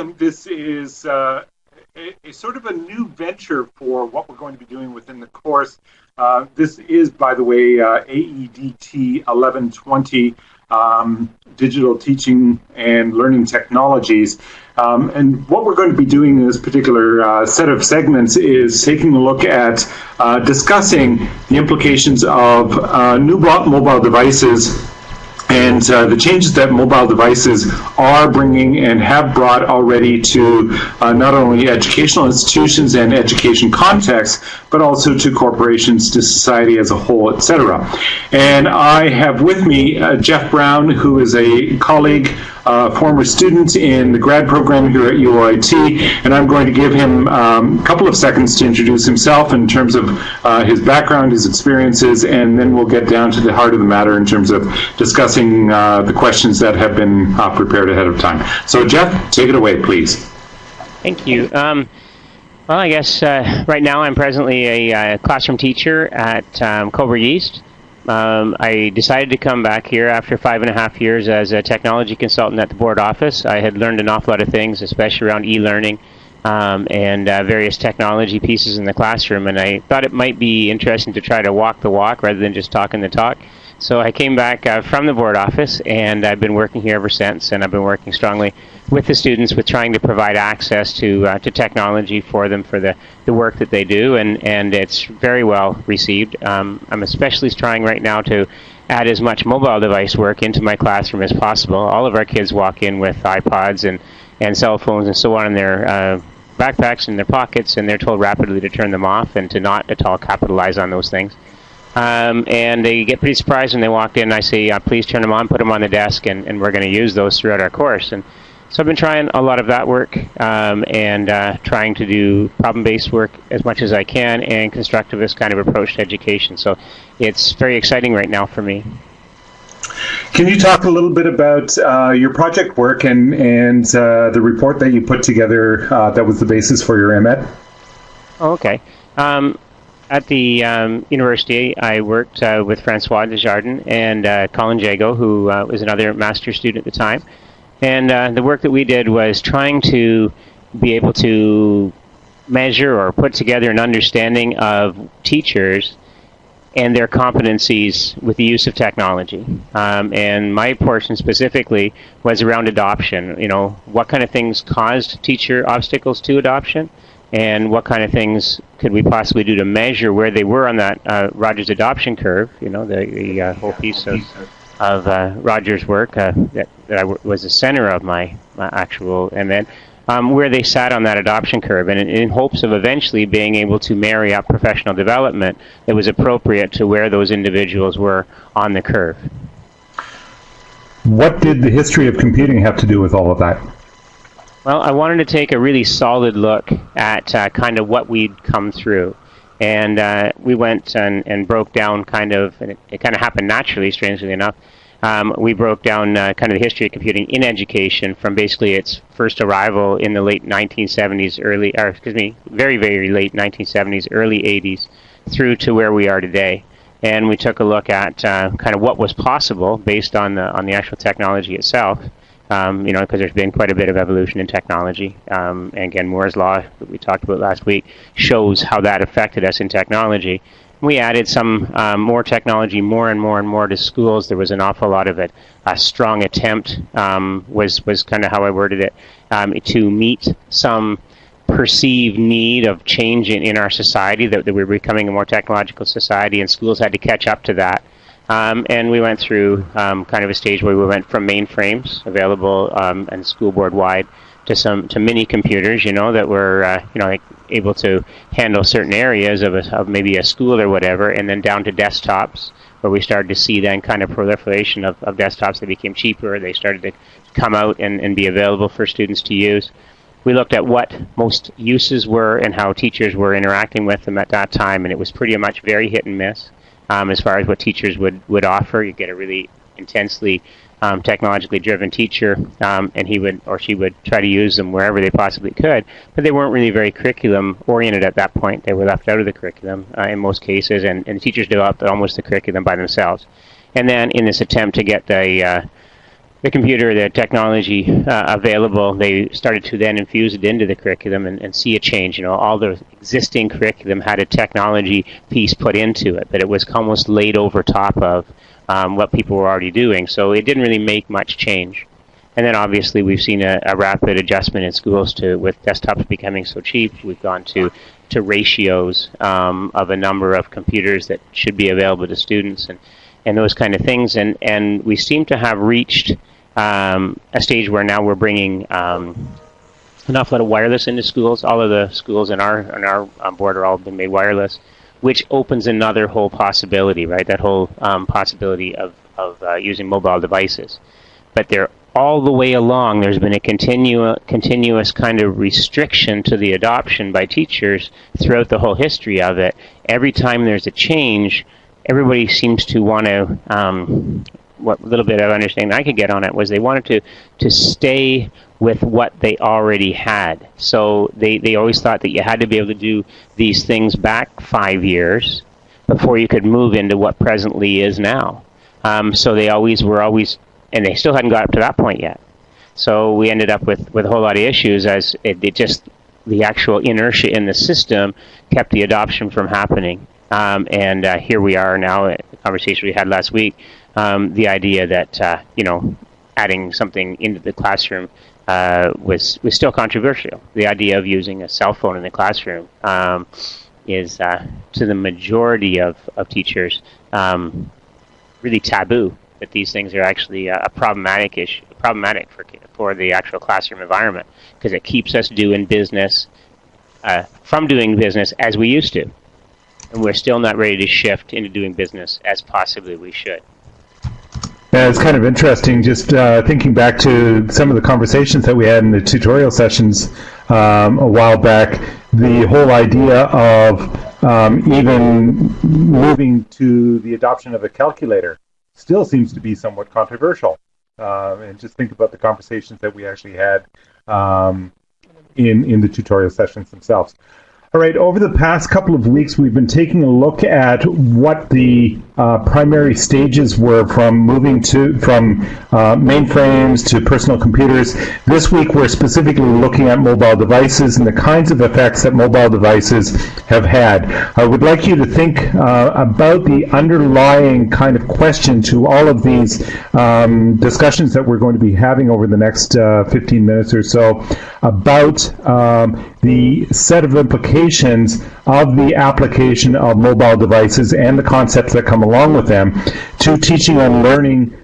welcome. This is uh, a, a, sort of a new venture for what we're going to be doing within the course. Uh, this is, by the way, uh, AEDT 1120 um, Digital Teaching and Learning Technologies. Um, and what we're going to be doing in this particular uh, set of segments is taking a look at uh, discussing the implications of uh, new mobile devices and uh, the changes that mobile devices are bringing and have brought already to uh, not only educational institutions and education contexts, but also to corporations, to society as a whole, etc. And I have with me uh, Jeff Brown, who is a colleague uh, former student in the grad program here at UOIT, and I'm going to give him um, a couple of seconds to introduce himself in terms of uh, his background, his experiences, and then we'll get down to the heart of the matter in terms of discussing uh, the questions that have been uh, prepared ahead of time. So, Jeff, take it away, please. Thank you. Um, well, I guess uh, right now I'm presently a uh, classroom teacher at um, Cobourg East. Um, I decided to come back here after five and a half years as a technology consultant at the board office. I had learned an awful lot of things, especially around e-learning um, and uh, various technology pieces in the classroom, and I thought it might be interesting to try to walk the walk rather than just talking the talk. So I came back uh, from the board office, and I've been working here ever since, and I've been working strongly with the students with trying to provide access to uh, to technology for them for the, the work that they do, and, and it's very well received. Um, I'm especially trying right now to add as much mobile device work into my classroom as possible. All of our kids walk in with iPods and, and cell phones and so on in their uh, backpacks in their pockets, and they're told rapidly to turn them off and to not at all capitalize on those things. Um, and they get pretty surprised when they walk in. I say, uh, please turn them on, put them on the desk, and, and we're going to use those throughout our course. And so I've been trying a lot of that work um, and uh, trying to do problem-based work as much as I can and constructivist kind of approach to education. So it's very exciting right now for me. Can you talk a little bit about uh, your project work and, and uh, the report that you put together uh, that was the basis for your MEd? Oh, okay. Um, at the um, university, I worked uh, with Francois Desjardins and uh, Colin Jago, who uh, was another master's student at the time. And uh, the work that we did was trying to be able to measure or put together an understanding of teachers and their competencies with the use of technology. Um, and my portion specifically was around adoption. You know, what kind of things caused teacher obstacles to adoption? And what kind of things could we possibly do to measure where they were on that uh, Rogers adoption curve? You know, the, the uh, whole piece of, of uh, Rogers' work uh, that, that I w- was the center of my, my actual, and then um, where they sat on that adoption curve, and in, in, hopes of eventually being able to marry up professional development that was appropriate to where those individuals were on the curve. What did the history of computing have to do with all of that? Well, I wanted to take a really solid look at uh, kind of what we'd come through. And uh, we went and, and broke down kind of, and it, it kind of happened naturally, strangely enough. Um, we broke down uh, kind of the history of computing in education from basically its first arrival in the late 1970s, early, or excuse me, very, very late 1970s, early 80s, through to where we are today. And we took a look at uh, kind of what was possible based on the on the actual technology itself um, you know, because there's been quite a bit of evolution in technology. Um, and again, Moore's law that we talked about last week shows how that affected us in technology. We added some um, more technology, more and more and more to schools. There was an awful lot of it. A strong attempt um, was was kind of how I worded it um, to meet some perceived need of change in, in our society that, that we were becoming a more technological society, and schools had to catch up to that. Um, and we went through um, kind of a stage where we went from mainframes available um, and school board wide to some to mini computers, you know, that were uh, you know like able to handle certain areas of, a, of maybe a school or whatever, and then down to desktops where we started to see then kind of proliferation of, of desktops that became cheaper. They started to come out and, and be available for students to use. We looked at what most uses were and how teachers were interacting with them at that time, and it was pretty much very hit and miss um, as far as what teachers would, would offer. You get a really intensely um, technologically driven teacher, um, and he would or she would try to use them wherever they possibly could. But they weren't really very curriculum oriented at that point. They were left out of the curriculum uh, in most cases, and, and teachers developed almost the curriculum by themselves. And then in this attempt to get the uh, the computer, the technology uh, available, they started to then infuse it into the curriculum and, and, see a change. You know, all the existing curriculum had a technology piece put into it, but it was almost laid over top of um, what people were already doing. So it didn't really make much change. And then obviously we've seen a, a rapid adjustment in schools to with desktops becoming so cheap. We've gone to to ratios um, of a number of computers that should be available to students and, and those kind of things. And, and we seem to have reached um, a stage where now we're bringing um, an awful lot of wireless into schools. All of the schools in our on our um, board are all been made wireless, which opens another whole possibility, right? That whole um, possibility of of uh, using mobile devices. But they're all the way along. There's been a continu- continuous kind of restriction to the adoption by teachers throughout the whole history of it. Every time there's a change, everybody seems to want to um, what little bit of understanding I could get on it was they wanted to to stay with what they already had. So they, they always thought that you had to be able to do these things back five years before you could move into what presently is now. Um, so they always were always, and they still hadn't got up to that point yet. So we ended up with, with a whole lot of issues as it, it just the actual inertia in the system kept the adoption from happening. Um, and uh, here we are now, a conversation we had last week, um, the idea that uh, you know adding something into the classroom uh, was was still controversial. The idea of using a cell phone in the classroom um, is uh, to the majority of, of teachers um, really taboo. That these things are actually a, problematic issue, problematic for for the actual classroom environment because it keeps us doing business uh, from doing business as we used to, and we're still not ready to shift into doing business as possibly we should. Yeah, it's kind of interesting just uh, thinking back to some of the conversations that we had in the tutorial sessions um, a while back. The whole idea of um, even moving to the adoption of a calculator still seems to be somewhat controversial. Uh, and just think about the conversations that we actually had um, in in the tutorial sessions themselves. All right, over the past couple of weeks, we've been taking a look at what the uh, primary stages were from moving to from uh, mainframes to personal computers. This week, we're specifically looking at mobile devices and the kinds of effects that mobile devices have had. I would like you to think uh, about the underlying kind of question to all of these um, discussions that we're going to be having over the next uh, 15 minutes or so about um, the set of implications of the application of mobile devices and the concepts that come along with them to teaching and learning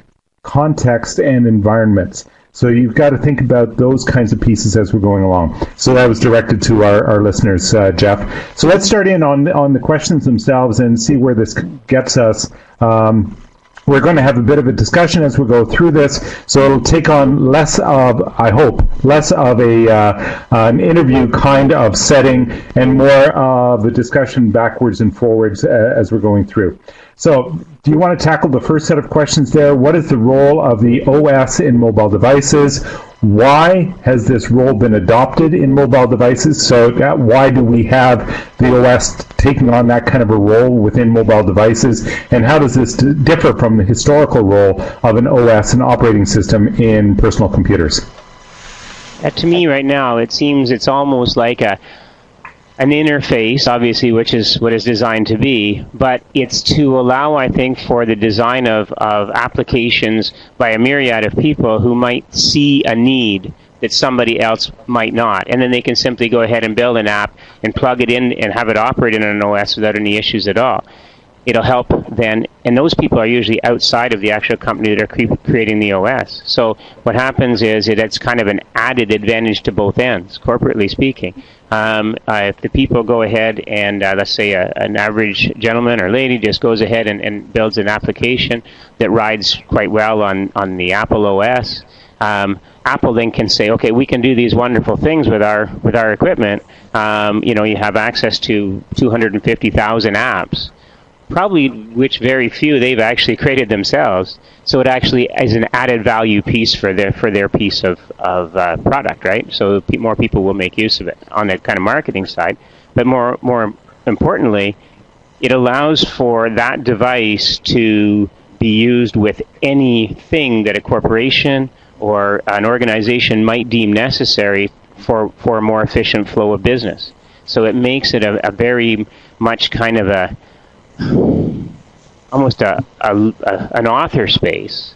context and environments. So you've got to think about those kinds of pieces as we're going along. So that was directed to our, our listeners, uh, Jeff. So let's start in on on the questions themselves and see where this gets us. Um, we're going to have a bit of a discussion as we go through this, so it'll take on less of, I hope, less of a uh, an interview kind of setting and more of a discussion backwards and forwards uh, as we're going through. So do you want to tackle the first set of questions there? What is the role of the OS in mobile devices? Why has this role been adopted in mobile devices? So why do we have the OS taking on that kind of a role within mobile devices? And how does this differ from the historical role of an OS, an operating system, in personal computers? Uh, to me, right now, it seems it's almost like a an interface, obviously, which is what it's designed to be, but it's to allow, I think, for the design of, of applications by a myriad of people who might see a need that somebody else might not. And then they can simply go ahead and build an app and plug it in and have it operate in an OS without any issues at all it'll help then, and those people are usually outside of the actual company that are cre creating the OS. So what happens is it, it's kind of an added advantage to both ends, corporately speaking. Um, uh, if the people go ahead and uh, let's say a, an average gentleman or lady just goes ahead and, and, builds an application that rides quite well on, on the Apple OS, um, Apple then can say, okay, we can do these wonderful things with our with our equipment. Um, you know, you have access to 250,000 apps probably which very few they've actually created themselves. So it actually is an added value piece for their for their piece of of uh, product, right? So more people will make use of it on the kind of marketing side. But more more importantly, it allows for that device to be be used with anything that a corporation or an organization might deem necessary for, for a more efficient flow of business. So it makes it a, a very much kind of a almost a, a, a an author space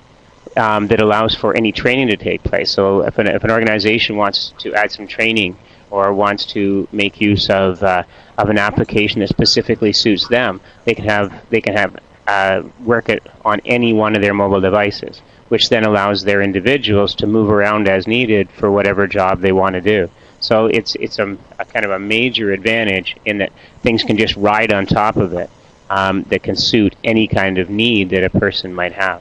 um, that allows for any training to take place. So if an, if an organization wants to add some training or wants to make use of uh, of an application that specifically suits them, they can have they can have uh, work it on any one of their mobile devices, which then allows their individuals to move around as needed for whatever job they want to do. So it's it's a, a kind of a major advantage in that things can just ride on top of it um, that can suit any kind of need that a person might have.